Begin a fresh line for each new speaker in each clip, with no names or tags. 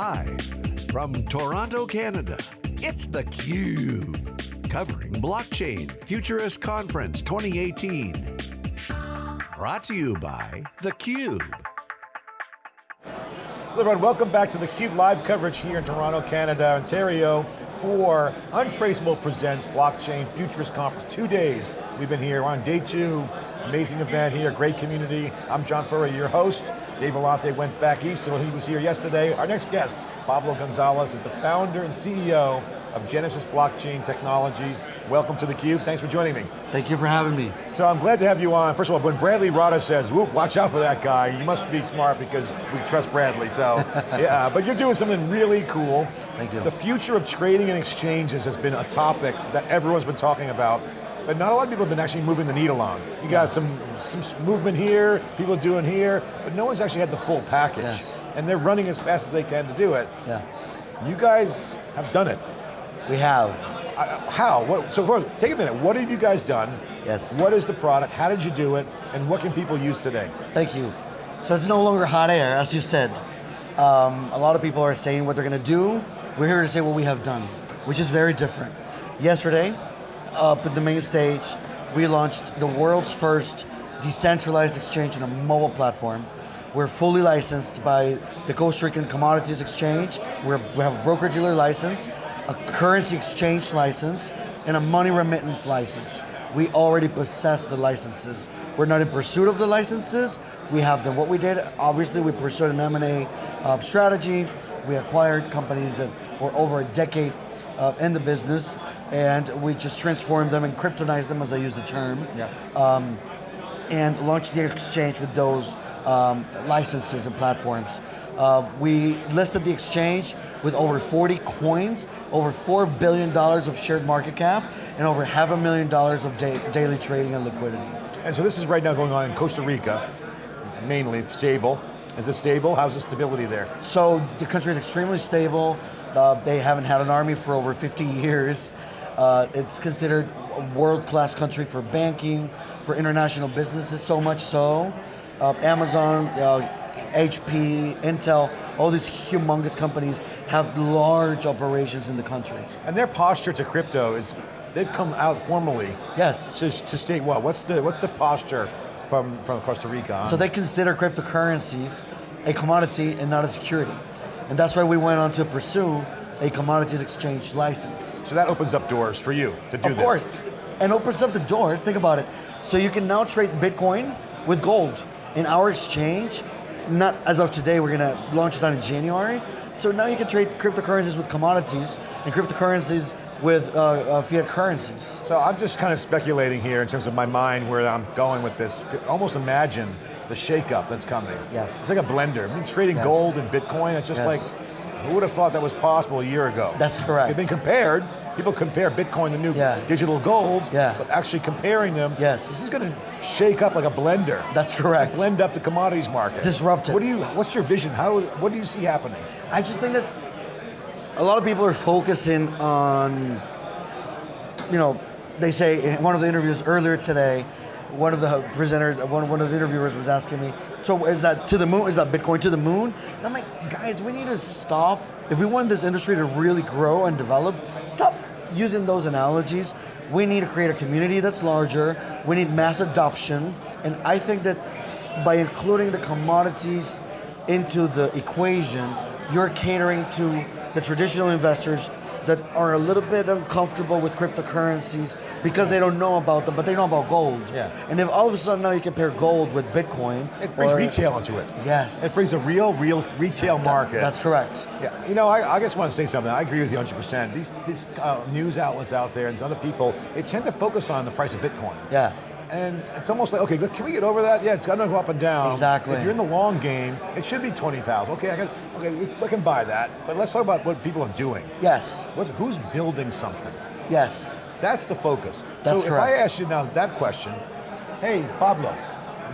Live from Toronto, Canada, it's theCUBE. Covering Blockchain Futurist Conference 2018. Brought to you by theCUBE.
Hello everyone, welcome back to theCUBE live coverage here in Toronto, Canada, Ontario for Untraceable Presents Blockchain Futurist Conference. Two days we've been here on day two, amazing event here, great community. I'm John Furrier, your host. Dave Vellante went back east, so he was here yesterday. Our next guest, Pablo Gonzalez, is the founder and CEO of Genesis Blockchain Technologies. Welcome to theCUBE, thanks for joining me.
Thank you for having me.
So I'm glad to have you on. First of all, when Bradley Rotter says, whoop, watch out for that guy, you must be smart because we trust Bradley, so yeah, but you're doing something really cool.
Thank you.
The future of trading and exchanges has been a topic that everyone's been talking about, but not a lot of people have been actually moving the needle on. You got some, some movement here, people doing here, but no one's actually had the full package.
Yes.
And they're running as fast as they can to do it.
Yeah.
You guys have done it.
We have.
Uh, how? What, so first, take a minute, what have you guys done?
Yes.
What is the product, how did you do it, and what can people use today?
Thank you. So it's no longer hot air, as you said. Um, a lot of people are saying what they're going to do. We're here to say what we have done, which is very different. Yesterday, up at the main stage, we launched the world's first decentralized exchange on a mobile platform. We're fully licensed by the Costa Rican Commodities Exchange. We're, we have a broker-dealer license, a currency exchange license, and a money remittance license. We already possess the licenses. We're not in pursuit of the licenses, we have them. What we did, obviously we pursued an M&A uh, strategy. We acquired companies that were over a decade uh, in the business, and we just transformed them and kryptonized them, as I use the term.
Yeah.
Um, and launched the exchange with those um, licenses and platforms. Uh, we listed the exchange with over 40 coins, over $4 billion of shared market cap, and over half a million dollars of da daily trading and liquidity.
And so this is right now going on in Costa Rica, mainly stable. Is it stable? How's the stability there?
So the country is extremely stable. Uh, they haven't had an army for over 50 years. Uh, it's considered a world-class country for banking, for international businesses, so much so. Uh, Amazon, HP, Intel, all these humongous companies have large operations in the country.
And their posture to crypto is, they've come out formally
Yes.
to, to state what? What's the, what's the posture from, from Costa Rica on?
So they consider cryptocurrencies a commodity and not a security. And that's why we went on to pursue a commodities exchange license.
So that opens up doors for you to do
Of
this.
Of course, and opens up the doors, think about it. So you can now trade Bitcoin with gold in our exchange. Not as of today, we're going to launch that in January. So now you can trade cryptocurrencies with commodities and cryptocurrencies with uh, uh, fiat currencies.
So I'm just kind of speculating here in terms of my mind where I'm going with this. Almost imagine the shakeup that's coming.
Yes.
It's like a blender. I mean, trading
Yes.
gold and Bitcoin, it's just
Yes.
like, who would have thought that was possible a year ago?
That's correct.
They've been compared, people compare Bitcoin, the new
Yeah.
digital gold,
Yeah.
but actually comparing them,
Yes.
this is going to shake up like a blender.
That's correct.
Blend up the commodities market.
Disrupt it.
What do you, what's your vision? How, what do you see happening?
I just think that a lot of people are focusing on, you know, they say in one of the interviews earlier today, one of the presenters, one, one of the interviewers was asking me, so is that to the moon, is that Bitcoin to the moon? And I'm like, guys, we need to stop. If we want this industry to really grow and develop, stop using those analogies. We need to create a community that's larger. We need mass adoption. And I think that by including the commodities into the equation, you're catering to the traditional investors that are a little bit uncomfortable with cryptocurrencies because they don't know about them, but they know about gold.
Yeah.
And if all of a sudden now you compare gold with Bitcoin,
It brings
or-
retail into it.
Yes.
It brings a real, real retail market.
That's correct.
Yeah, you know, I, I just want to say something. I agree with you 100%. These, these uh, news outlets out there and other people, they tend to focus on the price of Bitcoin.
Yeah.
And it's almost like, okay, can we get over that? Yeah, it's got to go up and down.
Exactly.
If you're in the long game, it should be 20,000. Okay, I can, okay, I can buy that. But let's talk about what people are doing.
Yes.
What, who's building something?
Yes.
That's the focus.
That's
so if I ask you now that question, hey, Pablo,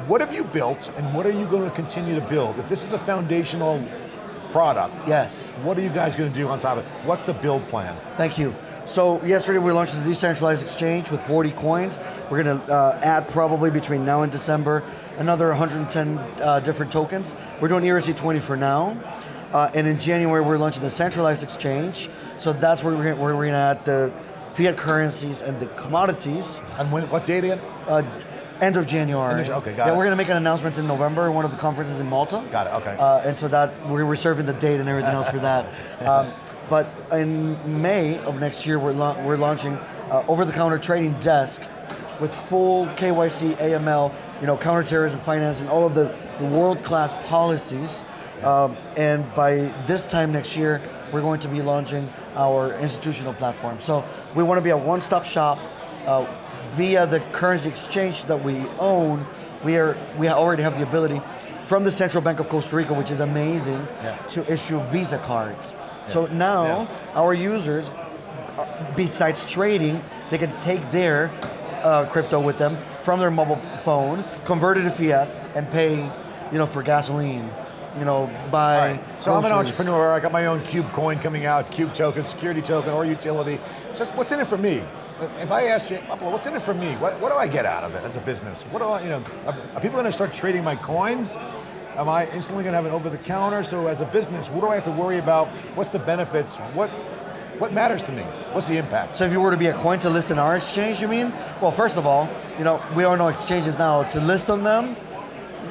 what have you built and what are you going to continue to build? If this is a foundational product,
Yes.
what are you guys going to do on top of it? What's the build plan?
Thank you. So yesterday we launched the decentralized exchange with 40 coins. We're going to uh, add probably between now and December another 110 uh, different tokens. We're doing ERC20 for now. Uh, and in January, we're launching the centralized exchange. So that's where we're, where we're going to add the fiat currencies and the commodities.
And when, what date again?
Uh, end of January.
End of- okay, got
yeah,
it.
we're going to make an announcement in November, one of the conferences in Malta.
Got it, okay.
Uh, and so that we're reserving the date and everything else for that. Um, but in May of next year, we're, la- we're launching uh, over-the-counter trading desk with full KYC, AML, you know, counterterrorism financing, all of the world-class policies. Um, and by this time next year, we're going to be launching our institutional platform. So we want to be a one-stop shop uh, via the currency exchange that we own. We are we already have the ability from the Central Bank of Costa Rica, which is amazing,
Yeah.
to issue Visa cards. So now
Yeah.
our users, besides trading, they can take their uh, crypto with them from their mobile phone, convert it to fiat, and pay, you know, for gasoline. You know, buy.
Right. So I'm an entrepreneur. I got my own Cube coin coming out, Cube token, security token, or utility. So what's in it for me? If I ask you, what's in it for me? What, what do I get out of it as a business? What do I, you know, are, are people going to start trading my coins? Am I instantly going to have an over the counter? So as a business, what do I have to worry about? What's the benefits? What, what matters to me? What's the impact?
So if you were to be a coin to list in our exchange, you mean? Well, first of all, you know, we all know exchanges now to list on them.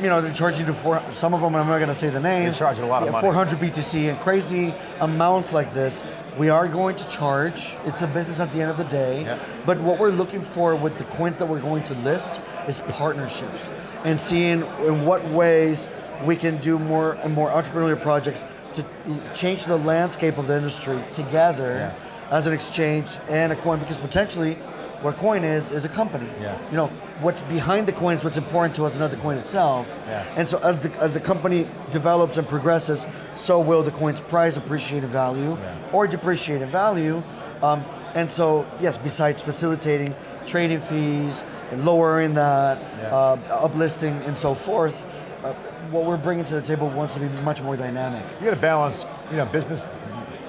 You know, they charge you to four, some of them, I'm not going to say the name.
They're charging a lot of money.
400 BTC and crazy amounts like this. We are going to charge. It's a business at the end of the day.
Yeah.
But what we're looking for with the coins that we're going to list is partnerships and seeing in what ways we can do more and more entrepreneurial projects to change the landscape of the industry together as an exchange and a coin because potentially what a coin is is a company.
Yeah.
You know, what's behind the coin is what's important to us, and not the coin itself.
Yeah.
And so as the as the company develops and progresses, so will the coin's price appreciate in value
Yeah.
or depreciate in value. Um, and so yes, besides facilitating trading fees and lowering that,
Yeah.
uh, uplisting and so forth, uh, what we're bringing to the table wants to be much more dynamic.
You got to balance, you know, business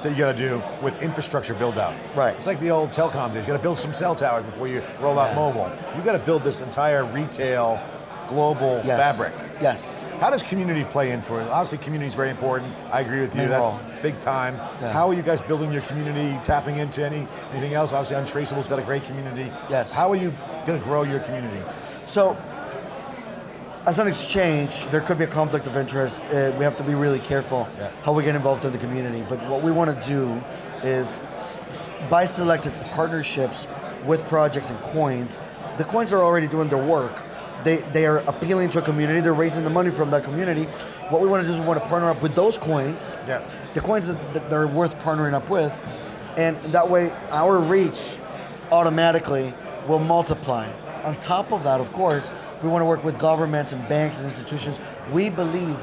that you got to do with infrastructure build out.
Right.
It's like the old telecom days. You got to build some cell towers before you roll out
Yeah.
mobile. You got to build this entire retail, global
Yes.
fabric.
Yes.
How does community play in for it? Obviously, community is very important. I agree with you.
Main
That's
role.
big time.
Yeah.
How are you guys building your community? Tapping into any anything else? Obviously, Untraceable's got a great community.
Yes.
How are you going to grow your community?
So, as an exchange, there could be a conflict of interest. Uh, we have to be really careful
Yeah.
how we get involved in the community. But what we want to do is, by selected partnerships with projects and coins, the coins are already doing their work. They, they are appealing to a community. They're raising the money from that community. What we want to do is we want to partner up with those coins
Yeah.
the coins that, they're worth partnering up with, and that way our reach automatically will multiply. On top of that, of course, we want to work with governments and banks and institutions. We believe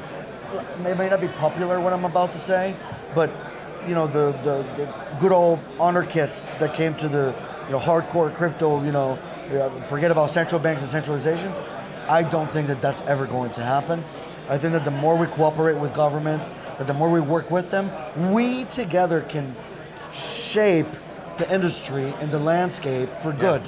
it may not be popular what I'm about to say, but you know the, the, the good old anarchists that came to the you know hardcore crypto, you know, uh, forget about central banks and centralization. I don't think that that's ever going to happen. I think that the more we cooperate with governments, that the more we work with them, we together can shape the industry and the landscape for good.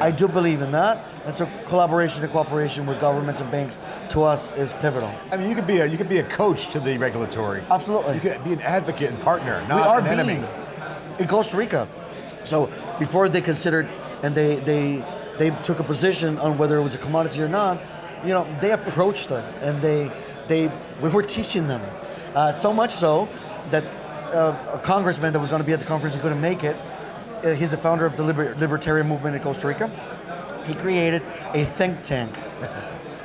I do believe in that, and so collaboration and cooperation with governments and banks to us is pivotal.
I mean, you could be a you could be a coach to the regulatory.
Absolutely.
You could be an advocate and partner, not
we are
an
being
enemy.
in Costa Rica. So before they considered and they they they took a position on whether it was a commodity or not, you know, they approached us and they they we were teaching them. Uh, so much so that uh, a congressman that was going to be at the conference couldn't make it. Uh, he's the founder of the liber- libertarian movement in Costa Rica. He created a think tank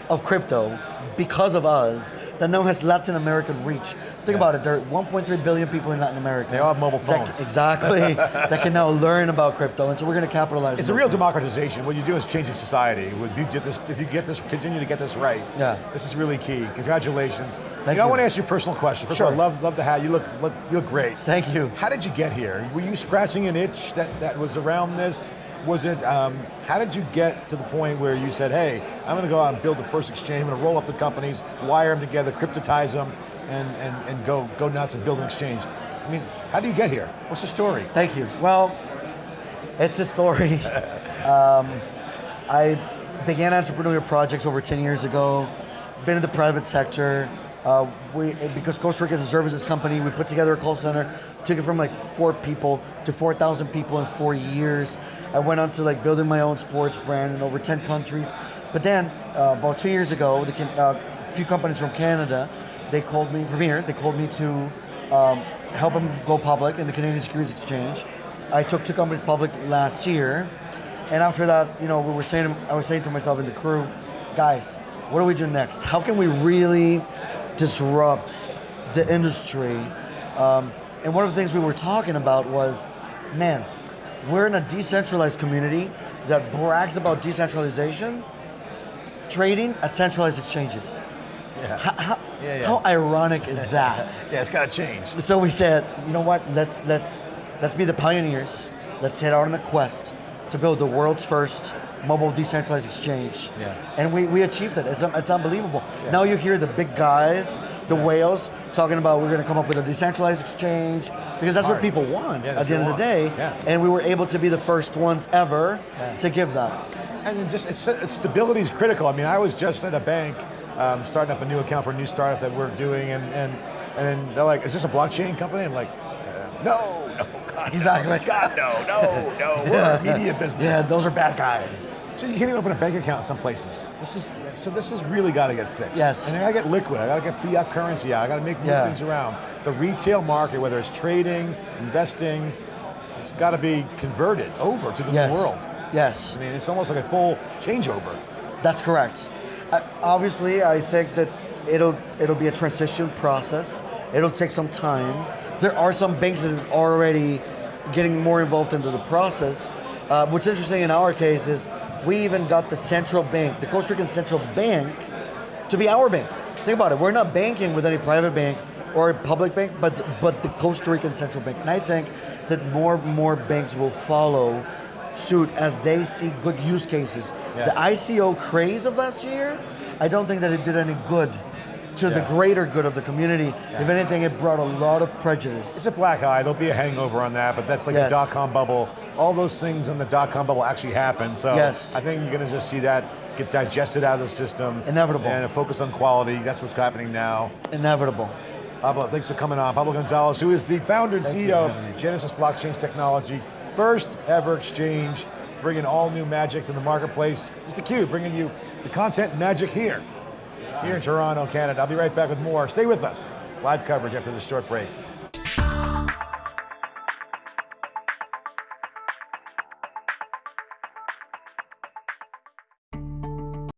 of crypto because of us that now has Latin American reach. Think about it, there are 1.3 billion people in Latin America.
They all have mobile
that-
phones.
exactly. that can now learn about crypto, and so we're going to capitalize.
It's a real
things.
democratization. What you do is changing society. If you get this, if you get this, continue to get this right.
Yeah.
This is really key. Congratulations.
Thank
you know, I want to ask you a personal question. First
Sure.
of all, love, love the hat. You look, look, you look great.
Thank you.
How did you get here? Were you scratching an itch that, that was around this? Was it, um, how did you get to the point where you said, hey, I'm going to go out and build the first exchange, I'm going to roll up the companies, wire them together, cryptotize them, and, and, and go, go nuts and build an exchange? I mean, how do you get here? What's the story?
Thank you. Well, it's a story. um, I began entrepreneurial projects over 10 years ago, been in the private sector, Uh, we, because Costa Rica is a services company, we put together a call center, took it from like four people to 4,000 people in four years. I went on to like building my own sports brand in over 10 countries. But then, uh, about two years ago, the, uh, a few companies from Canada, they called me, from here, they called me to um, help them go public in the Canadian Securities Exchange. I took two companies public last year, and after that, you know, we were saying, I was saying to myself and the crew, guys, what do we do next? How can we really disrupt the industry? Um, and one of the things we were talking about was, man, we're in a decentralized community that brags about decentralization, trading at centralized exchanges.
Yeah.
How, how,
Yeah, yeah.
how ironic is that?
Yeah, it's got to change.
So we said, you know what? Let's let's let's be the pioneers. Let's head out on a quest to build the world's first mobile decentralized exchange.
Yeah.
And we, we achieved it. It's, it's unbelievable. Now you hear the big guys, the whales, talking about we're going to come up with a decentralized exchange because that's what people want
Yeah,
at the end of the day.
Yeah.
And we were able to be the first ones ever
Yeah.
to give that.
And then just stability is critical. I mean, I was just at a bank um, starting up a new account for a new startup that we're doing, and and and they're like, "Is this a blockchain company?" I'm like, uh, "No, no, God,
Exactly.
no, God, no, no, no. We're a media business."
Yeah, those are bad guys.
So you can't even open a bank account in some places. This is so. This has really got to get fixed.
Yes.
And I got to get liquid. I got to get fiat currency out. I got to make
Yeah.
things around. The retail market, whether it's trading, investing, it's got to be converted over to the
Yes.
new world.
Yes.
I mean, it's almost like a full changeover.
That's correct. Uh, obviously, I think that it'll it'll be a transition process. It'll take some time. There are some banks that are already getting more involved into the process. Uh, what's interesting in our case is we even got the central bank, the Costa Rican central bank, to be our bank. Think about it. We're not banking with any private bank or a public bank, but but the Costa Rican central bank. And I think that more and more banks will follow suit as they see good use cases.
Yeah.
The ICO craze of last year, I don't think that it did any good to the greater good of the community. If anything, it brought a lot of prejudice.
It's a black eye. There'll be a hangover on that, but that's like
Yes.
the dot com bubble. All those things in the dot com bubble actually happened. So
Yes.
I think you're going to just see that get digested out of the system.
Inevitable.
And a focus on quality. That's what's happening now.
Inevitable.
Pablo, thanks for coming on. Pablo Gonzalez, who is the founder and
Thank
CEO of. Genesis Blockchain Technologies, first ever exchange, bringing all new magic to the marketplace. It's theCUBE, bringing you the content magic here, here in Toronto, Canada. I'll be right back with more. Stay with us. Live coverage after this short break.